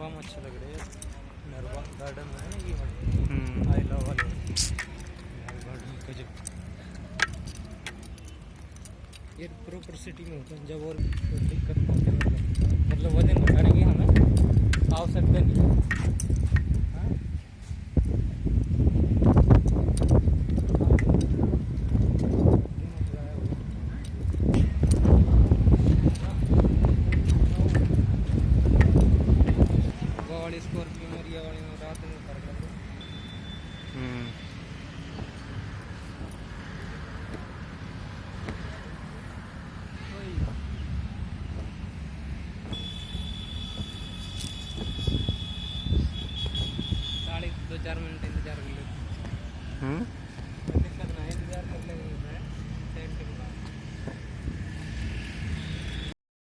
वाम अच्छा लग रहा है। हम्म। नरवा गार्डन है ना ये आई लव वाले। गार्डन का जब ये प्रॉपर सिटी में होता है। जब और दिक्कत होती है मतलब, मतलब वज़न उठाने की हाँ हमें आवश्यकता नहीं। वाली स्कॉर्पियो और ये वाली में रात में फ़र्क लग रहा है। हम्म। दो चार मिनट इंतज़ार कर लेते हम्म।